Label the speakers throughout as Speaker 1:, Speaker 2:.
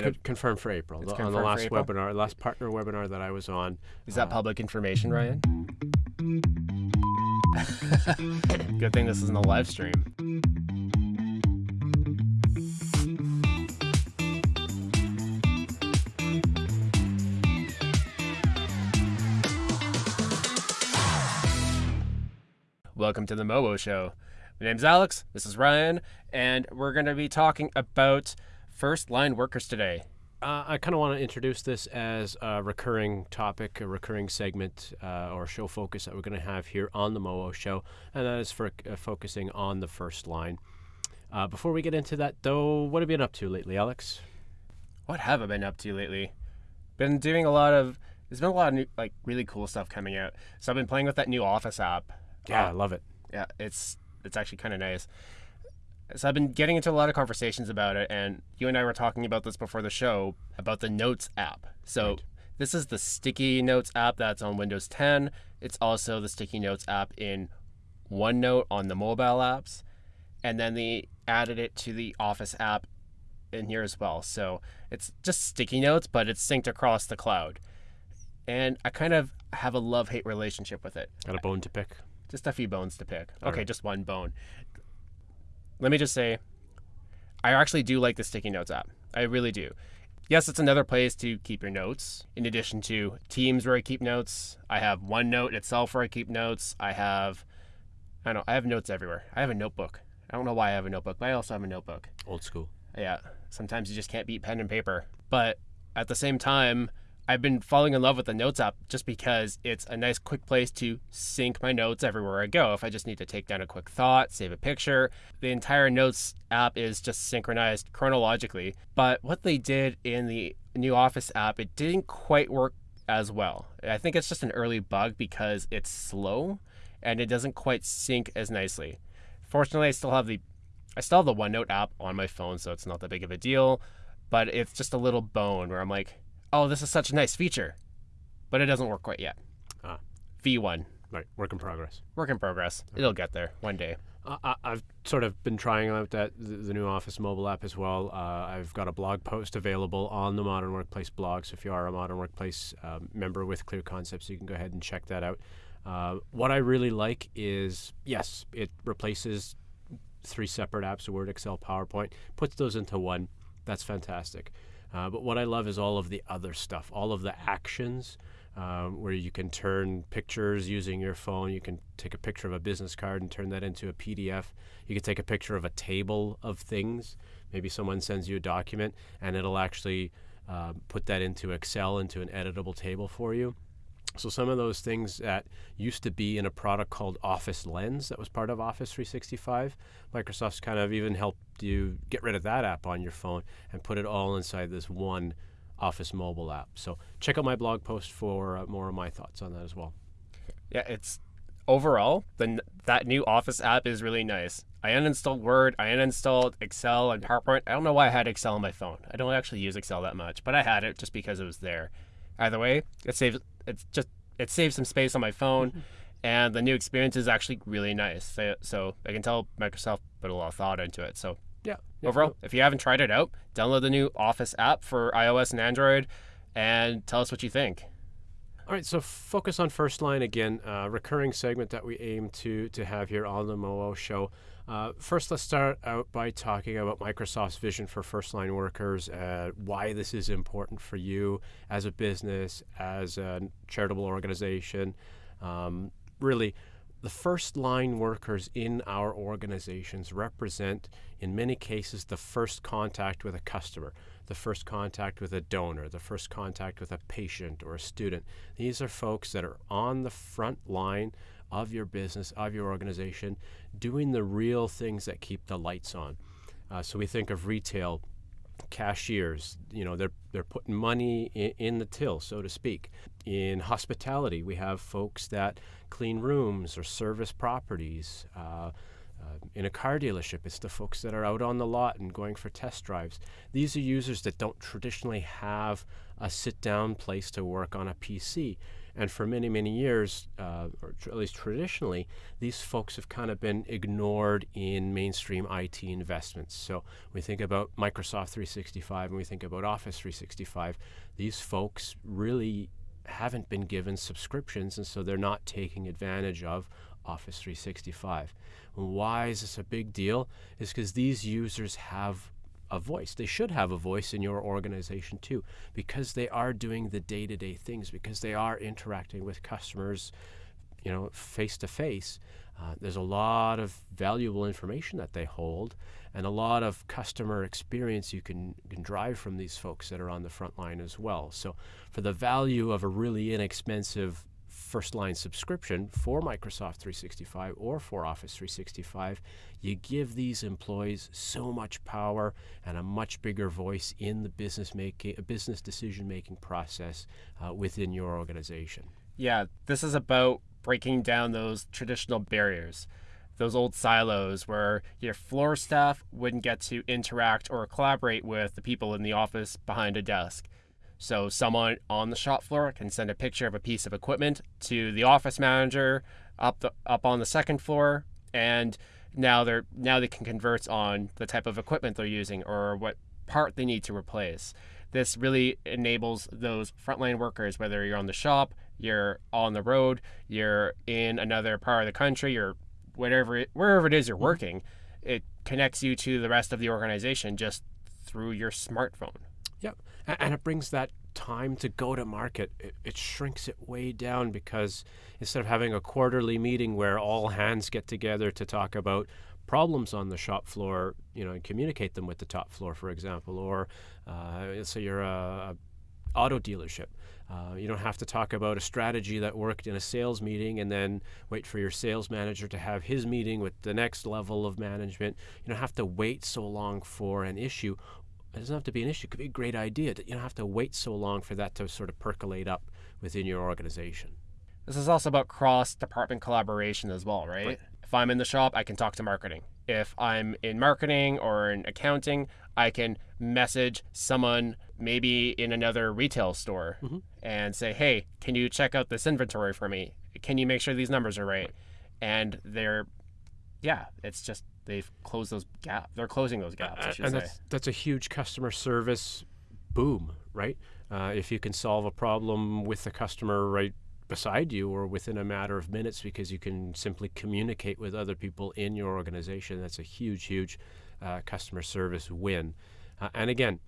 Speaker 1: It's con- confirmed for April.
Speaker 2: It's
Speaker 1: The- on the last webinar, last partner webinar that I was on.
Speaker 2: Is that uh, public information, Ryan? Good thing this isn't a live stream. Welcome to the Mobo Show. My name's Alex, this is Ryan, and we're going to be talking about first line workers today.
Speaker 1: Uh, I kind of want to introduce this as a recurring topic, a recurring segment uh, or show focus that we're going to have here on the MOO show, and that is for uh, focusing on the first line. Uh, before we get into that, though, what have you been up to lately, Alex?
Speaker 2: What have I been up to lately? Been doing a lot of. There's been a lot of new, like really cool stuff coming out. So I've been playing with that new Office app.
Speaker 1: Yeah, I
Speaker 2: Uh,
Speaker 1: love it.
Speaker 2: yeah, it's it's actually kind of nice. So I've been getting into a lot of conversations about it, and you and I were talking about this before the show about the Notes app. So
Speaker 1: Right.
Speaker 2: this is the Sticky Notes app that's on Windows 10. It's also the Sticky Notes app in OneNote on the mobile apps, and then they added it to the Office app in here as well. So it's just Sticky Notes, but it's synced across the cloud. And I kind of have a love hate relationship with it
Speaker 1: Got a bone to pick.
Speaker 2: just a few bones to pick.
Speaker 1: All
Speaker 2: okay,
Speaker 1: right.
Speaker 2: just one bone. Let me just say, I actually do like the Sticky Notes app. I really do. Yes, it's another place to keep your notes. In addition to Teams where I keep notes, I have OneNote itself where I keep notes. I have, I don't know, I have notes everywhere. I have a notebook. I don't know why I have a notebook, but I also have a notebook.
Speaker 1: Old school.
Speaker 2: Yeah, sometimes you just can't beat pen and paper. But at the same time, I've been falling in love with the Notes app just because it's a nice, quick place to sync my notes everywhere I go. If I just need to take down a quick thought, save a picture, the entire Notes app is just synchronized chronologically. But what they did in the new Office app, it didn't quite work as well. I think it's just an early bug because it's slow and it doesn't quite sync as nicely. Fortunately, I still have the I still have the OneNote app on my phone, so it's not that big of a deal. But it's just a little bone where I'm like, oh, this is such a nice feature, but it doesn't work quite yet.
Speaker 1: Ah.
Speaker 2: V1,
Speaker 1: Right, work in progress.
Speaker 2: work in progress. It'll get there one day.
Speaker 1: I, I've sort of been trying out that the, the new Office mobile app as well. Uh, I've got a blog post available on the Modern Workplace blog. So if you are a Modern Workplace um, member with Clear Concepts, you can go ahead and check that out. Uh, what I really like is yes, it replaces three separate apps: Word, Excel, PowerPoint. Puts those into one. That's fantastic. Uh, but what I love is all of the other stuff, all of the actions um, where you can turn pictures using your phone. You can take a picture of a business card and turn that into a PDF. You can take a picture of a table of things. Maybe someone sends you a document and it'll actually uh, put that into Excel, into an editable table for you. So some of those things that used to be in a product called Office Lens that was part of Office 365, Microsoft's kind of even helped you get rid of that app on your phone and put it all inside this one Office mobile app. So check out my blog post for uh, more of my thoughts on that as well.
Speaker 2: Yeah, it's overall the that new Office app is really nice. I uninstalled Word, I uninstalled Excel and PowerPoint. I don't know why I had Excel on my phone. I don't actually use Excel that much, but I had it just because it was there. Either way, it saves it's just it saves some space on my phone, and the new experience is actually really nice. So, so I can tell Microsoft put a lot of thought into it. So
Speaker 1: Yeah.
Speaker 2: overall, if you haven't tried it out, download the new Office app for iOS and Android, and tell us what you think.
Speaker 1: All right, so focus on first line again, uh, recurring segment that we aim to to have here on the MOO show. Uh, first, let's start out by talking about Microsoft's vision for first line workers, uh, why this is important for you as a business, as a charitable organization. Um, really, the first line workers in our organizations represent, in many cases, the first contact with a customer, the first contact with a donor, the first contact with a patient or a student. These are folks that are on the front line of your business, of your organization, doing the real things that keep the lights on. Uh, so we think of retail cashiers you know they're they're putting money in, in the till so to speak. In hospitality we have folks that clean rooms or service properties. Uh, uh, in a car dealership it's the folks that are out on the lot and going for test drives. These are users that don't traditionally have a sit down place to work on a pc And for many, many years, uh, or at least traditionally, these folks have kind of been ignored in mainstream IT investments. So we think about Microsoft 365 and we think about Office 365. These folks really haven't been given subscriptions, and so they're not taking advantage of Office 365. And why is this a big deal? Is because these users have a voice. They should have a voice in your organization too, because they are doing the day-to-day things, because they are interacting with customers, you know, face to face. There's a lot of valuable information that they hold, and a lot of customer experience you can, can drive from these folks that are on the front line as well. So, for the value of a really inexpensive first line subscription for Microsoft 365 or for Office 365, you give these employees so much power and a much bigger voice in the business making, a business decision making process uh, within your organization.
Speaker 2: Yeah, this is about breaking down those traditional barriers, those old silos where your floor staff wouldn't get to interact or collaborate with the people in the office behind a desk. So someone on the shop floor can send a picture of a piece of equipment to the office manager up the, up on the second floor, and now they're now they can converse on the type of equipment they're using or what part they need to replace. This really enables those frontline workers, whether you're on the shop, you're on the road, you're in another part of the country, or whatever wherever it is you're mm-hmm. working, it connects you to the rest of the organization just through your smartphone.
Speaker 1: Yep. And it brings that time to go to market. It, it, shrinks it way down because instead of having a quarterly meeting where all hands get together to talk about problems on the shop floor, you know, and communicate them with the top floor, for example, or uh, let's say you're a, a auto dealership. Uh, you don't have to talk about a strategy that worked in a sales meeting and then wait for your sales manager to have his meeting with the next level of management. You don't have to wait so long for an issue it doesn't have to be an issue. It could be a great idea. That you don't have to wait so long for that to sort of percolate up within your organization.
Speaker 2: This is also about cross department collaboration as well, right? right? If I'm in the shop, I can talk to marketing. If I'm in marketing or in accounting, I can message someone maybe in another retail store mm-hmm. and say, hey, can you check out this inventory for me? Can you make sure these numbers are right? right. And they're, yeah, it's just they've closed those gaps. They're closing those gaps. I should
Speaker 1: and
Speaker 2: say.
Speaker 1: That's, that's a huge customer service boom, right? Uh, if you can solve a problem with the customer right beside you or within a matter of minutes because you can simply communicate with other people in your organization, that's a huge, huge uh, customer service win. Uh, and again,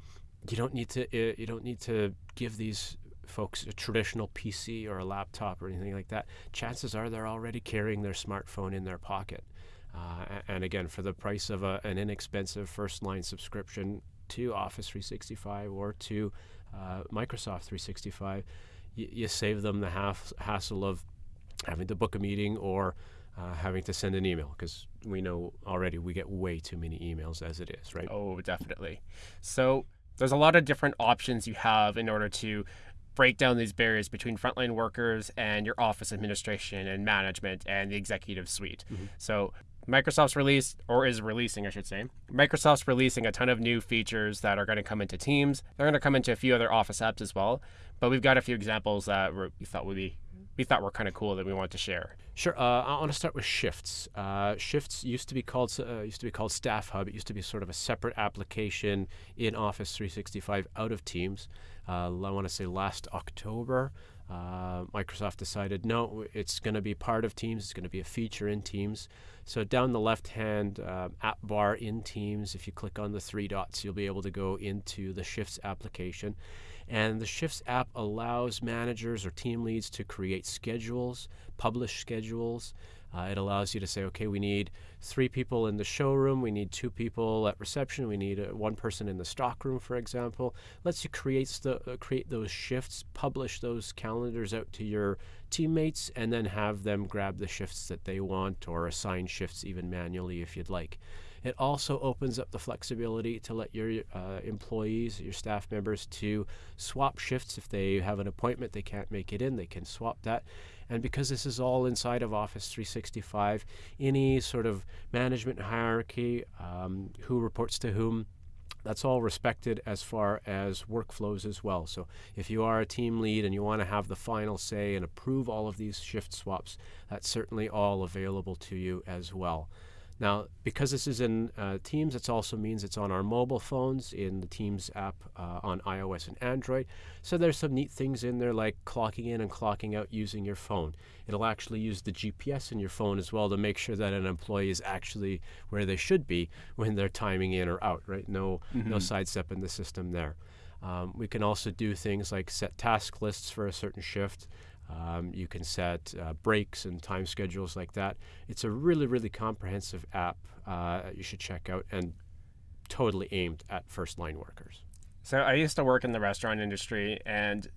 Speaker 1: you don't need to uh, you don't need to give these folks a traditional PC or a laptop or anything like that. Chances are they're already carrying their smartphone in their pocket. Uh, and again, for the price of a, an inexpensive first line subscription to Office 365 or to uh, Microsoft 365, y- you save them the half, hassle of having to book a meeting or uh, having to send an email because we know already we get way too many emails as it is, right?
Speaker 2: Oh, definitely. So there's a lot of different options you have in order to break down these barriers between frontline workers and your office administration and management and the executive suite. Mm-hmm. So Microsoft's released, or is releasing, I should say. Microsoft's releasing a ton of new features that are going to come into Teams. They're going to come into a few other Office apps as well. But we've got a few examples that we thought would be we thought were kind of cool that we wanted to share.
Speaker 1: Sure. Uh, I want to start with Shifts. Uh, Shifts used to be called uh, used to be called Staff Hub. It used to be sort of a separate application in Office 365 out of Teams. Uh, I want to say last October. Uh, Microsoft decided no, it's going to be part of Teams. It's going to be a feature in Teams. So down the left-hand uh, app bar in Teams, if you click on the three dots, you'll be able to go into the Shifts application. And the Shifts app allows managers or team leads to create schedules, publish schedules, uh, it allows you to say, okay, we need three people in the showroom, we need two people at reception, we need uh, one person in the stockroom, for example. Lets you create the uh, create those shifts, publish those calendars out to your teammates, and then have them grab the shifts that they want or assign shifts even manually if you'd like. It also opens up the flexibility to let your uh, employees, your staff members, to swap shifts if they have an appointment they can't make it in. They can swap that. And because this is all inside of Office 365, any sort of management hierarchy, um, who reports to whom, That's all respected as far as workflows as well. So if you are a team lead and you want to have the final say and approve all of these shift swaps, that's certainly all available to you as well. Now, because this is in uh, Teams, it also means it's on our mobile phones in the Teams app uh, on iOS and Android. So there's some neat things in there like clocking in and clocking out using your phone. It'll actually use the GPS in your phone as well to make sure that an employee is actually where they should be when they're timing in or out, right? No, mm-hmm. no sidestep in the system there. Um, we can also do things like set task lists for a certain shift. Um, you can set uh, breaks and time schedules like that. It's a really, really comprehensive app uh, you should check out and totally aimed at first line workers.
Speaker 2: So I used to work in the restaurant industry, and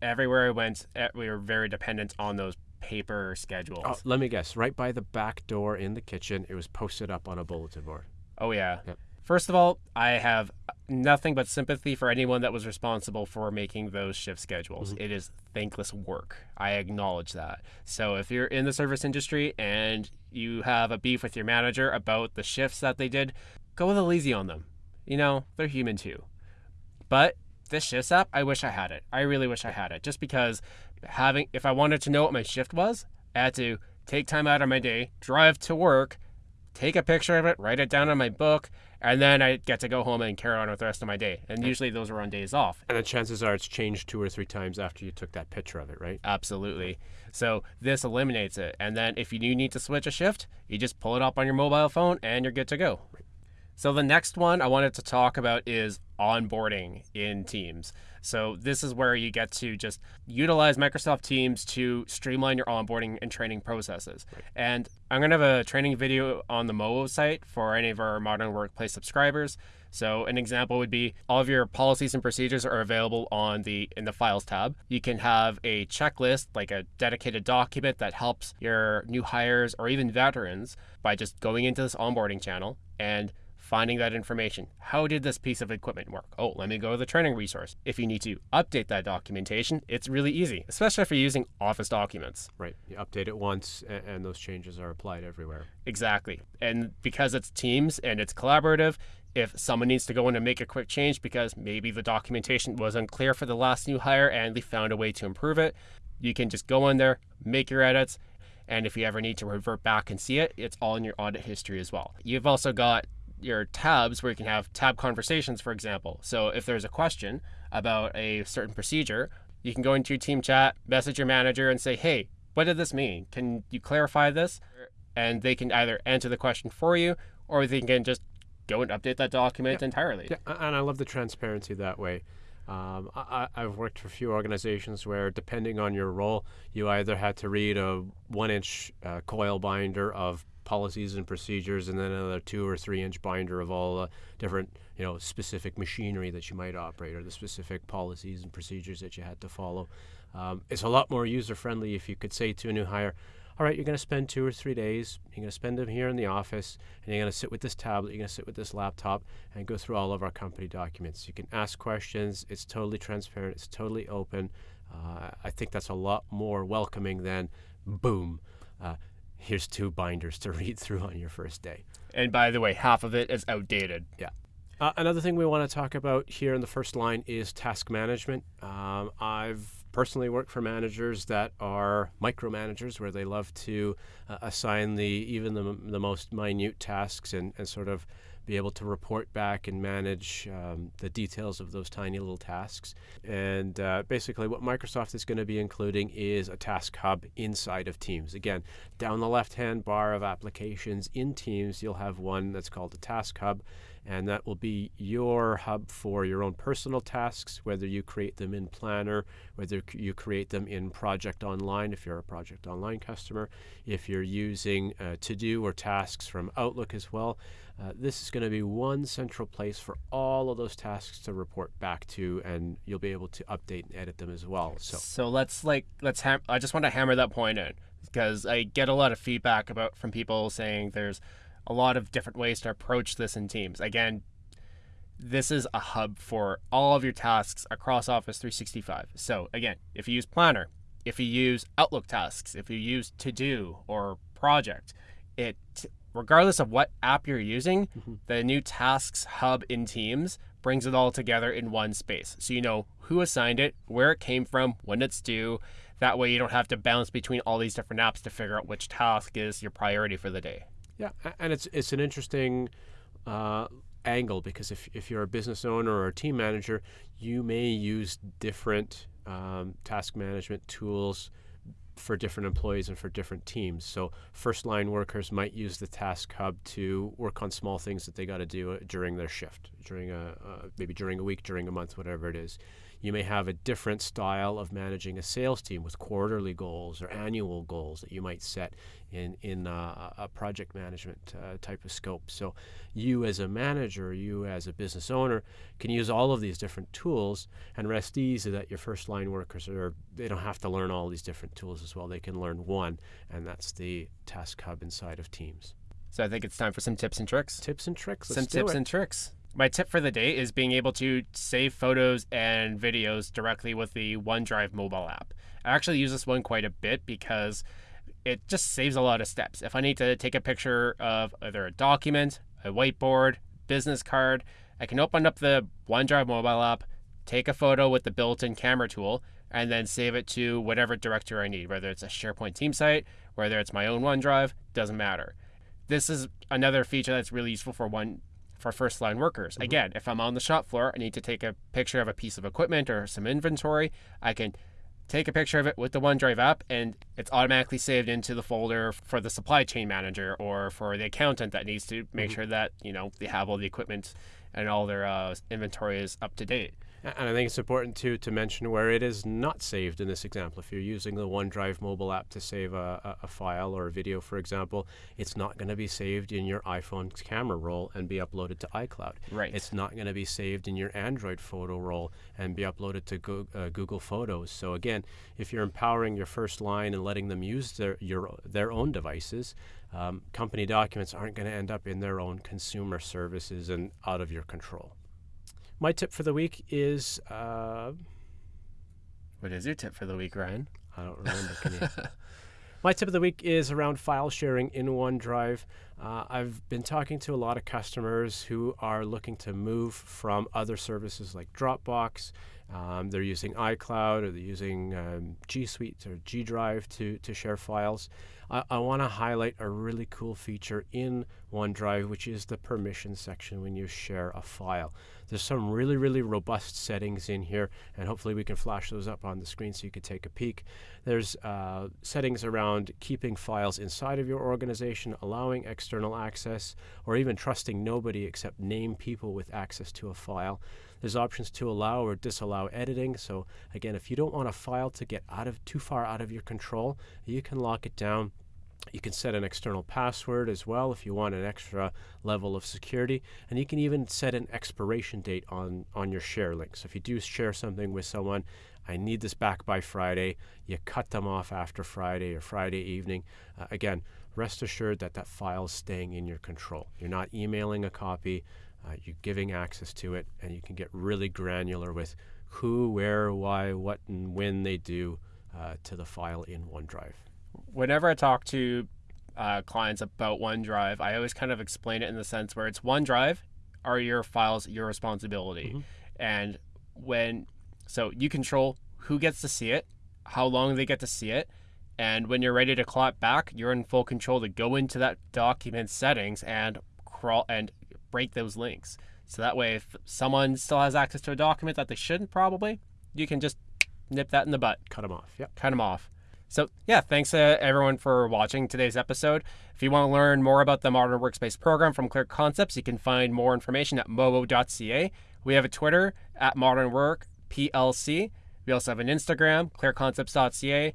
Speaker 2: everywhere I went, eh, we were very dependent on those paper schedules.
Speaker 1: Oh, let me guess. Right by the back door in the kitchen, it was posted up on a bulletin board.
Speaker 2: Oh yeah. Yep. First of all, I have nothing but sympathy for anyone that was responsible for making those shift schedules. Mm-hmm. It is thankless work. I acknowledge that. So if you're in the service industry and you have a beef with your manager about the shifts that they did, go a little easy on them. You know, they're human too. But this shifts app, I wish I had it. I really wish I had it. Just because having if I wanted to know what my shift was, I had to take time out of my day, drive to work, take a picture of it, write it down in my book, and then I get to go home and carry on with the rest of my day. And usually those are on days off.
Speaker 1: And the chances are it's changed two or three times after you took that picture of it, right?
Speaker 2: Absolutely. So this eliminates it. And then if you do need to switch a shift, you just pull it up on your mobile phone and you're good to go. So the next one I wanted to talk about is onboarding in Teams. So this is where you get to just utilize Microsoft Teams to streamline your onboarding and training processes. Right. And I'm going to have a training video on the Movo site for any of our Modern Workplace subscribers. So an example would be all of your policies and procedures are available on the in the files tab. You can have a checklist like a dedicated document that helps your new hires or even veterans by just going into this onboarding channel and finding that information. How did this piece of equipment work? Oh, let me go to the training resource. If you need to update that documentation, it's really easy, especially if you're using Office documents.
Speaker 1: Right. You update it once and, those changes are applied everywhere.
Speaker 2: Exactly. And because it's Teams and it's collaborative, if someone needs to go in and make a quick change because maybe the documentation was unclear for the last new hire and they found a way to improve it, you can just go in there, make your edits, and if you ever need to revert back and see it, it's all in your audit history as well. You've also got your tabs where you can have tab conversations, for example. So if there's a question about a certain procedure, you can go into your team chat, message your manager, and say, hey, what did this mean? Can you clarify this? And they can either answer the question for you or they can just go and update that document
Speaker 1: yeah.
Speaker 2: entirely.
Speaker 1: Yeah, and I love the transparency that way. Um, I, have worked for a few organizations where, depending on your role, you either had to read a one inch uh, coil binder of policies and procedures, and then another two or three inch binder of all the different, you know, specific machinery that you might operate or the specific policies and procedures that you had to follow. Um, it's a lot more user friendly if you could say to a new hire, all right, you're going to spend two or three days. You're going to spend them here in the office, and you're going to sit with this tablet, you're going to sit with this laptop, and go through all of our company documents. You can ask questions. It's totally transparent. It's totally open. Uh, I think that's a lot more welcoming than boom. Uh, here's two binders to read through on your first day.
Speaker 2: And by the way, half of it is outdated.
Speaker 1: Yeah. Uh, another thing we want to talk about here in the first line is task management. Um, I've personally worked for managers that are micromanagers, where they love to uh, assign the even the, the most minute tasks and, and sort of be able to report back and manage um, the details of those tiny little tasks. And uh, basically, what Microsoft is going to be including is a task hub inside of Teams. Again, down the left hand bar of applications in Teams, you'll have one that's called a task hub and that will be your hub for your own personal tasks, whether you create them in Planner, whether you create them in Project Online if you're a Project Online customer, if you're using uh, To Do or tasks from Outlook as well. Uh, this is going to be one central place for all of those tasks to report back to, and you'll be able to update and edit them as well. So,
Speaker 2: so let's like let's I just want to hammer that point in because I get a lot of feedback about from people saying there's a lot of different ways to approach this in Teams. Again, this is a hub for all of your tasks across Office 365. So, again, if you use Planner, if you use Outlook tasks, if you use To Do or Project, it regardless of what app you're using, the new Tasks Hub in Teams brings it all together in one space. So you know who assigned it, where it came from, when it's due. That way you don't have to bounce between all these different apps to figure out which task is your priority for the day.
Speaker 1: Yeah, and it's it's an interesting uh, angle because if, if you're a business owner or a team manager, you may use different um, task management tools for different employees and for different teams. So first line workers might use the task hub to work on small things that they got to do uh, during their shift, during a uh, maybe during a week, during a month, whatever it is. You may have a different style of managing a sales team with quarterly goals or annual goals that you might set in in uh, a project management uh, type of scope. So you as a manager, you as a business owner, can use all of these different tools and rest easy that your first line workers are they don't have to learn all these different tools as well. They can learn one, and that's the task hub inside of Teams.
Speaker 2: So I think it's time for some tips and tricks.
Speaker 1: Tips and tricks. Let's
Speaker 2: some tips
Speaker 1: it.
Speaker 2: and tricks. My tip for the day is being able to save photos and videos directly with the OneDrive mobile app. I actually use this one quite a bit because it just saves a lot of steps. If I need to take a picture of either a document, a whiteboard, business card, I can open up the OneDrive mobile app, take a photo with the built-in camera tool, and then save it to whatever directory I need, whether it's a SharePoint team site, whether it's my own OneDrive, doesn't matter. This is another feature that's really useful for one for first line workers. Again, if I'm on the shop floor, I need to take a picture of a piece of equipment or some inventory, I can take a picture of it with the OneDrive app and it's automatically saved into the folder for the supply chain manager or for the accountant that needs to make sure that, you know, they have all the equipment and all their uh, inventory is up to date.
Speaker 1: And I think it's important too to mention where it is not saved in this example. If you're using the OneDrive mobile app to save a, a, a file or a video, for example, it's not going to be saved in your iPhone's camera roll and be uploaded to iCloud.
Speaker 2: Right.
Speaker 1: It's not going to be saved in your Android photo roll and be uploaded to Go- uh, Google Photos. So again, if you're empowering your first line and letting them use their your their own devices, um, company documents aren't going to end up in their own consumer services and out of your control. My tip for the week is uh,
Speaker 2: What is your tip for the week, Ryan?
Speaker 1: I don't remember. Can you? My tip of the week is around file sharing in OneDrive. Uh, I've been talking to a lot of customers who are looking to move from other services like Dropbox. Um, they're using iCloud or they're using um, G Suite or G Drive to, to share files. I, I want to highlight a really cool feature in OneDrive, which is the permission section when you share a file. There's some really, really robust settings in here, and hopefully we can flash those up on the screen so you can take a peek. There's uh, settings around keeping files inside of your organization, allowing external access, or even trusting nobody except name people with access to a file. There's options to allow or disallow editing. So again, if you don't want a file to get out of too far out of your control, you can lock it down you can set an external password as well if you want an extra level of security. And you can even set an expiration date on, on your share link. So if you do share something with someone, I need this back by Friday, you cut them off after Friday or Friday evening. Uh, again, rest assured that that file is staying in your control. You're not emailing a copy, uh, you're giving access to it, and you can get really granular with who, where, why, what, and when they do uh, to the file in OneDrive
Speaker 2: whenever I talk to uh, clients about OneDrive, I always kind of explain it in the sense where it's OneDrive are your files your responsibility,
Speaker 1: Mm-hmm.
Speaker 2: and when so you control who gets to see it, how long they get to see it, and when you're ready to claw it back, you're in full control to go into that document settings and crawl and break those links. So that way, if someone still has access to a document that they shouldn't, probably you can just nip that in the butt
Speaker 1: cut them off. Yep.
Speaker 2: cut them off. So, yeah, thanks uh, everyone for watching today's episode. If you want to learn more about the Modern Workspace program from Clear Concepts, you can find more information at mobo.ca. We have a Twitter at Modern Work PLC. We also have an Instagram, clearconcepts.ca.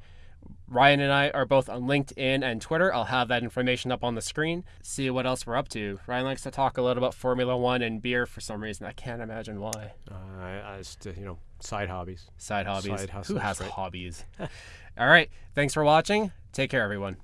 Speaker 2: Ryan and I are both on LinkedIn and Twitter. I'll have that information up on the screen. See what else we're up to. Ryan likes to talk a lot about Formula One and beer for some reason. I can't imagine why.
Speaker 1: Uh, I, I just, uh, you know, side hobbies.
Speaker 2: Side hobbies.
Speaker 1: Side
Speaker 2: Who has
Speaker 1: right?
Speaker 2: hobbies? All right. Thanks for watching. Take care, everyone.